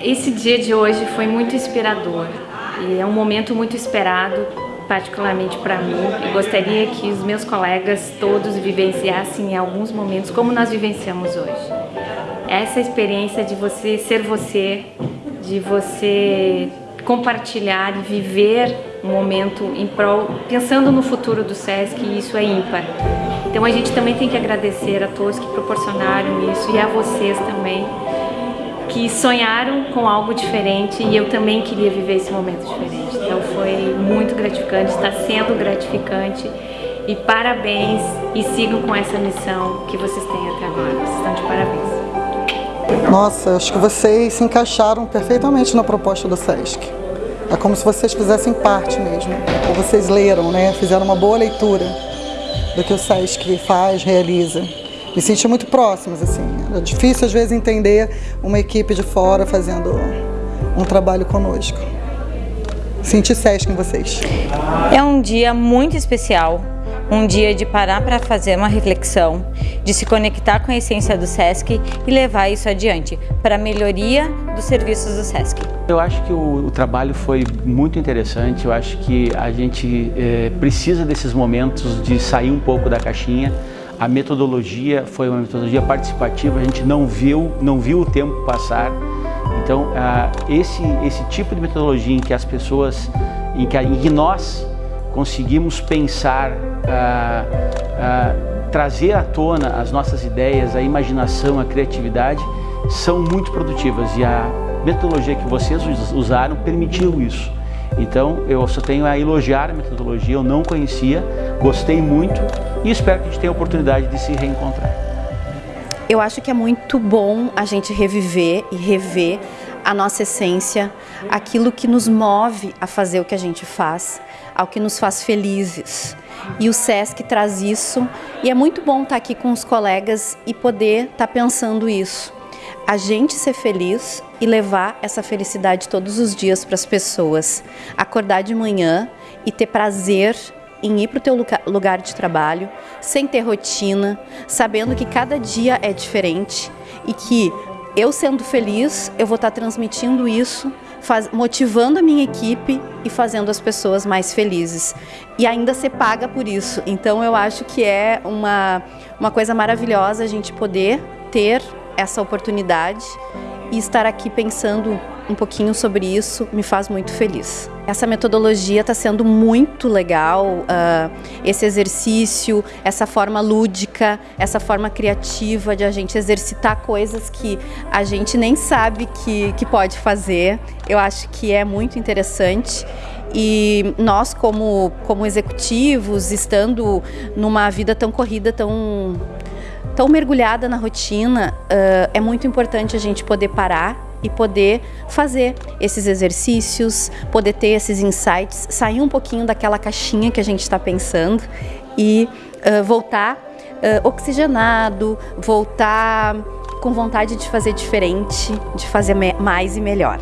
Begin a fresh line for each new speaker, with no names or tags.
Esse dia de hoje foi muito inspirador e é um momento muito esperado, particularmente para mim. E gostaria que os meus colegas todos vivenciassem em alguns momentos como nós vivenciamos hoje. Essa experiência de você ser você, de você compartilhar e viver um momento em prol, pensando no futuro do SESC, isso é ímpar. Então a gente também tem que agradecer a todos que proporcionaram isso e a vocês também, que sonharam com algo diferente e eu também queria viver esse momento diferente. Então foi muito gratificante, está sendo gratificante e parabéns e sigam com essa missão que vocês têm até agora. Vocês estão de parabéns.
Nossa, acho que vocês se encaixaram perfeitamente na proposta do SESC. É como se vocês fizessem parte mesmo, ou vocês leram, né? Fizeram uma boa leitura do que o SESC faz, realiza me senti muito próximas, assim. Era difícil às vezes entender uma equipe de fora fazendo um trabalho conosco. Senti Sesc em vocês.
É um dia muito especial, um dia de parar para fazer uma reflexão, de se conectar com a essência do SESC e levar isso adiante para a melhoria dos serviços do SESC.
Eu acho que o, o trabalho foi muito interessante, eu acho que a gente é, precisa desses momentos de sair um pouco da caixinha, a metodologia foi uma metodologia participativa, a gente não viu, não viu o tempo passar. Então, esse, esse tipo de metodologia em que as pessoas, em que, em que nós conseguimos pensar, trazer à tona as nossas ideias, a imaginação, a criatividade, são muito produtivas e a metodologia que vocês usaram permitiu isso. Então, eu só tenho a elogiar a metodologia, eu não conhecia, gostei muito e espero que a gente tenha a oportunidade de se reencontrar.
Eu acho que é muito bom a gente reviver e rever a nossa essência, aquilo que nos move a fazer o que a gente faz, ao que nos faz felizes. E o SESC traz isso e é muito bom estar aqui com os colegas e poder estar pensando isso a gente ser feliz e levar essa felicidade todos os dias para as pessoas. Acordar de manhã e ter prazer em ir para o teu lugar de trabalho, sem ter rotina, sabendo que cada dia é diferente e que eu sendo feliz, eu vou estar transmitindo isso, faz, motivando a minha equipe e fazendo as pessoas mais felizes. E ainda ser paga por isso. Então eu acho que é uma, uma coisa maravilhosa a gente poder ter essa oportunidade e estar aqui pensando um pouquinho sobre isso me faz muito feliz. Essa metodologia está sendo muito legal, uh, esse exercício, essa forma lúdica, essa forma criativa de a gente exercitar coisas que a gente nem sabe que, que pode fazer. Eu acho que é muito interessante e nós como, como executivos, estando numa vida tão corrida, tão tão mergulhada na rotina, uh, é muito importante a gente poder parar e poder fazer esses exercícios, poder ter esses insights, sair um pouquinho daquela caixinha que a gente está pensando e uh, voltar uh, oxigenado, voltar com vontade de fazer diferente, de fazer mais e melhor.